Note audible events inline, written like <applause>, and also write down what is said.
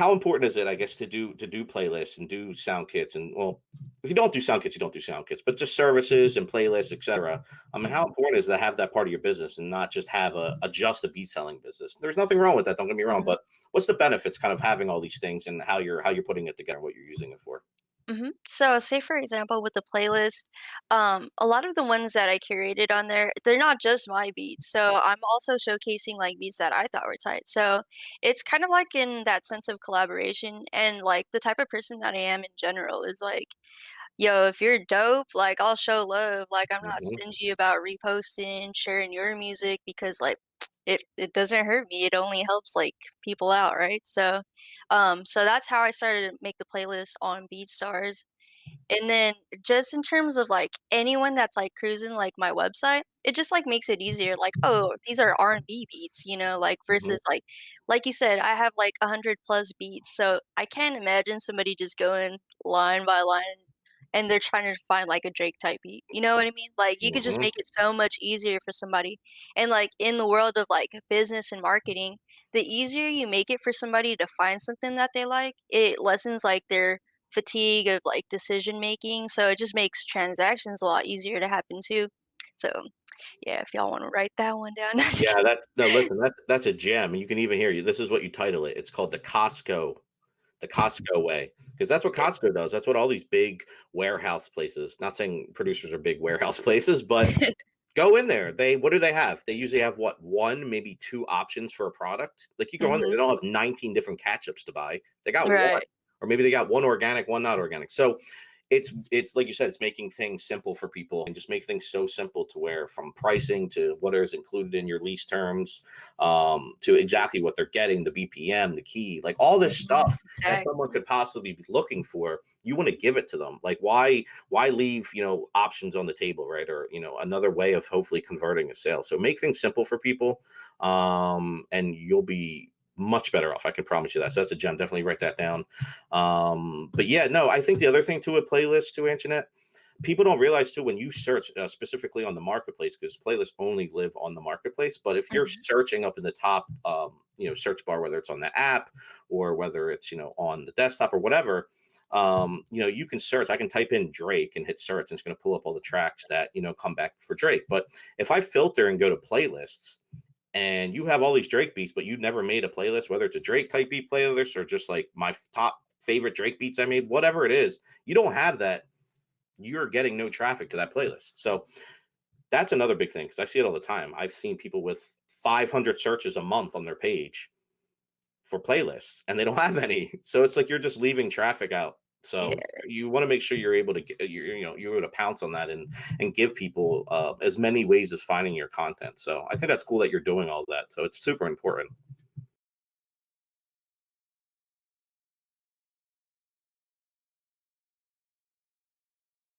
how important is it, I guess, to do to do playlists and do sound kits and well, if you don't do sound kits, you don't do sound kits, but just services and playlists, etc. I mean, how important is to have that part of your business and not just have a, a just a beat selling business? There's nothing wrong with that. Don't get me wrong, but what's the benefits kind of having all these things and how you're how you're putting it together, what you're using it for? Mhm. So, say for example, with the playlist, um, a lot of the ones that I curated on there, they're not just my beats. So, I'm also showcasing like beats that I thought were tight. So, it's kind of like in that sense of collaboration and like the type of person that I am in general is like Yo, if you're dope, like, I'll show love, like, I'm not hmm stingy about reposting, sharing your music because, like, it it doesn't hurt me, it only helps, like, people out, right? So, um, so that's how I started to make the playlist on BeatStars and then just in terms of, like, anyone that's, like, cruising, like, my website, it just, like, makes it easier, like, "Oh, these are R&B beats," you know, like, hmm versus, like like you said, I have, like, 100 plus beats, so I can't imagine somebody just going line by line and they're trying to find, like, a Drake type beat, you know what I mean? Like, you could just hmm make it so much easier for somebody, and, like, in the world of, like, business and marketing, the easier you make it for somebody to find something that they like, it lessens, like, their fatigue of, like, decision making, so it just makes transactions a lot easier to happen too. So, yeah, if y'all wanna write that one down. <laughs> Yeah, that's no, listen, that's that's a gem. And you can even hear you. This is what you title it. It's called the Costco the Costco way, because that's what Costco does. That's what all these big warehouse places. Not saying producers are big <laughs> warehouse places, but go in there. They what do they have? They usually have what one, maybe two options for a product. Like you go in there, they Mhm. don't have 19 different ketchups to buy. They got one, or maybe they got one organic, one not organic. So it's it's like you said, it's making things simple for people and just make things so simple to where from pricing to what is included in your lease terms, um, to exactly what they're getting, the BPM, the key, like all this Mhm. stuff that someone could possibly be looking for, you want to give it to them. Like why why leave, you know, options on the table, right? Or, you know, another way of hopefully converting a sale. So make things simple for people. Um, and you'll be much better off. I can promise you that. So that's a gem. Definitely write that down. Um, but yeah, no, I think the other thing to a playlist to Antoinette, people don't realize too when you search uh, specifically on the marketplace because playlists only live on the marketplace. But if you're Mhm. searching up in the top, um, you know, search bar, whether it's on the app or whether it's you know on the desktop or whatever, um, you know, you can search. I can type in Drake and hit search, and it's going to pull up all the tracks that you know come back for Drake. But if I filter and go to playlists and you have all these Drake beats, but you never made a playlist, whether it's a Drake type beat playlist or just like my top favorite Drake beats I made, whatever it is, you don't have that, you're getting no traffic to that playlist. So that's another big thing because I see it all the time. I've seen people with 500 searches a month on their page for playlists and they don't <laughs> have any. So it's like you're just leaving traffic out. Yeah. So you want to make sure you're able to get you you know you're able to pounce on that and and give people uh, as many ways as finding your content. So I think that's cool that you're doing all that. So it's super important.